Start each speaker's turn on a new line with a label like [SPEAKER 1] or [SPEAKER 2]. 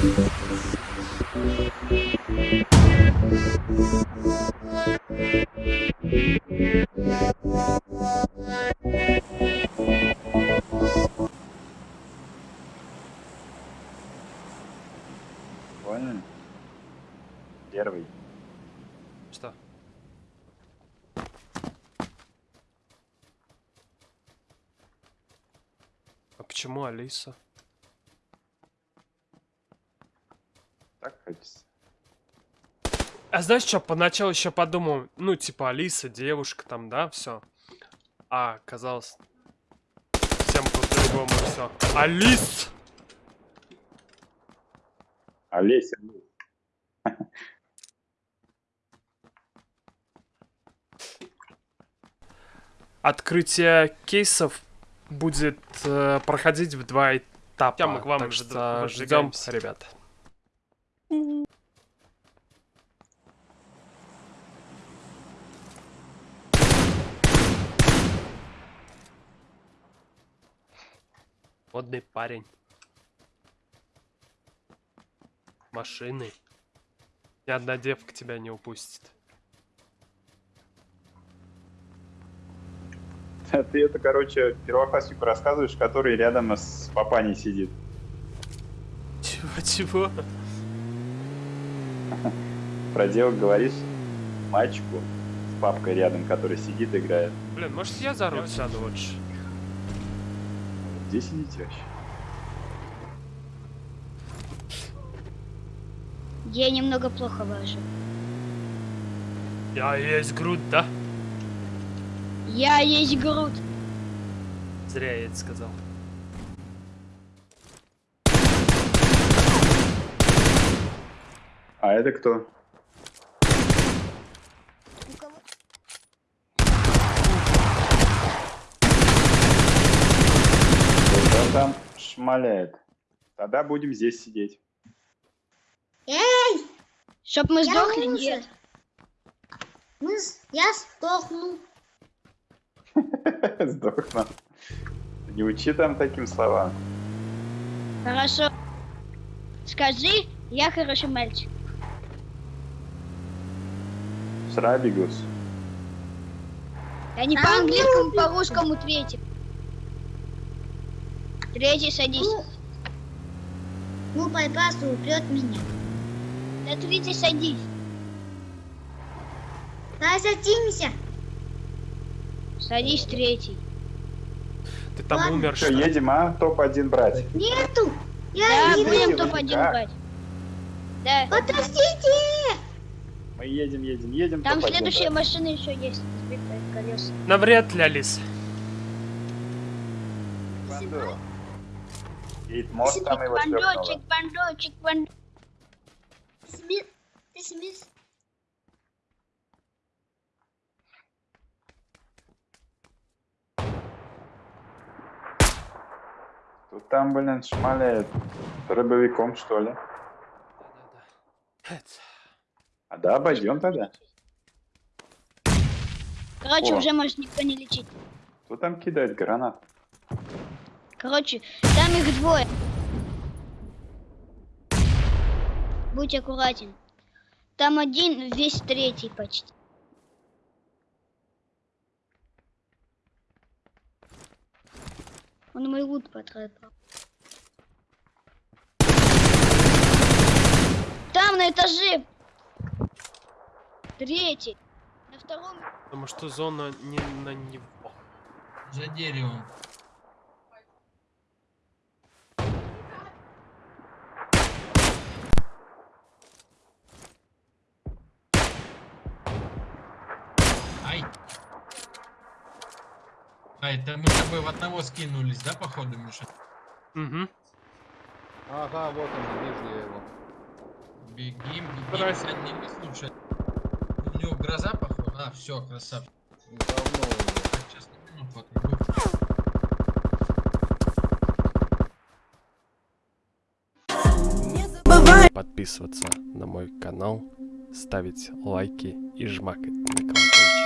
[SPEAKER 1] Понял? Первый.
[SPEAKER 2] Что? А почему Алиса?
[SPEAKER 1] Так хочется.
[SPEAKER 2] А знаешь что, поначалу еще подумал, ну, типа, Алиса, девушка там, да, все. А, оказалось, всем по-другому все. Алис!
[SPEAKER 1] Олеся.
[SPEAKER 2] Открытие кейсов будет э, проходить в два этапа.
[SPEAKER 3] Ща мы к вам
[SPEAKER 2] так что ждем,
[SPEAKER 3] выдвигаемся.
[SPEAKER 2] ребят. Модный парень. Машины. Ни одна девка тебя не упустит.
[SPEAKER 1] Ты это, короче, первокласснику рассказываешь, который рядом с папаней сидит.
[SPEAKER 2] Чего-чего?
[SPEAKER 1] Про девок говоришь мальчику с папкой рядом, который сидит, играет.
[SPEAKER 2] Блин, может я за руль сяду лучше?
[SPEAKER 1] Где сидите вообще?
[SPEAKER 4] Я немного плохо вожу.
[SPEAKER 2] Я есть грудь, да?
[SPEAKER 4] Я есть груд.
[SPEAKER 2] Зря я это сказал.
[SPEAKER 1] А это кто? Кто там шмаляет? Тогда будем здесь сидеть.
[SPEAKER 5] Эй,
[SPEAKER 4] Чтоб мы
[SPEAKER 5] я
[SPEAKER 4] сдохли,
[SPEAKER 5] лузер.
[SPEAKER 4] нет.
[SPEAKER 5] Мы я сдохну.
[SPEAKER 1] Сдохну. Не учи там таким словам.
[SPEAKER 4] Хорошо. Скажи, я хороший мальчик.
[SPEAKER 1] Шрабигус.
[SPEAKER 4] Я не
[SPEAKER 5] А,
[SPEAKER 4] по-английскому, по-русскому третий. Третий садись.
[SPEAKER 5] Ну, ну пайпас упрет меня.
[SPEAKER 4] На третий садись.
[SPEAKER 5] Давай садимся.
[SPEAKER 4] Садись третий.
[SPEAKER 2] Ты там
[SPEAKER 5] Ладно.
[SPEAKER 2] умер,
[SPEAKER 1] Что, едем, а? Топ-1 брать.
[SPEAKER 5] Нету. Я
[SPEAKER 4] Да,
[SPEAKER 5] не
[SPEAKER 4] будем
[SPEAKER 1] вы
[SPEAKER 4] топ-1
[SPEAKER 1] никак.
[SPEAKER 4] брать. Да.
[SPEAKER 5] Подождите.
[SPEAKER 1] Мы едем, едем, едем.
[SPEAKER 4] Там
[SPEAKER 1] топ-1
[SPEAKER 4] следующая
[SPEAKER 1] брать.
[SPEAKER 4] машина еще есть. Сбитая колеса.
[SPEAKER 2] Навряд ли, Алис.
[SPEAKER 1] Бандо. Едет мост, там его
[SPEAKER 4] Бандочек, бандочек, бандочек.
[SPEAKER 5] Ты.
[SPEAKER 1] Тут там, блин, шмаляет. Рыбовиком, что ли?
[SPEAKER 2] Да-да-да.
[SPEAKER 1] А да, обойдем тогда.
[SPEAKER 4] Короче,
[SPEAKER 1] О.
[SPEAKER 4] уже может никто не лечить.
[SPEAKER 1] Кто там кидает гранат?
[SPEAKER 4] Короче, там их двое. Будь аккуратен. Там один, весь третий почти. Он мой лут потратил. Там на этаже. Третий. На втором.
[SPEAKER 2] Потому что зона не на него.
[SPEAKER 3] За деревом. Ай. А, это мы с тобой в одного скинулись, да, походу, Миша?
[SPEAKER 2] Угу.
[SPEAKER 6] Ага, вот он, вижу я его.
[SPEAKER 3] Бегим, бегим,
[SPEAKER 2] Здрасте.
[SPEAKER 3] с одним и слушай. Него гроза, походу. А, все, красавчик.
[SPEAKER 6] Говно уже.
[SPEAKER 3] Сейчас минуту отойду.
[SPEAKER 2] Подписываться на мой канал, ставить лайки и жмакать на колокольчик.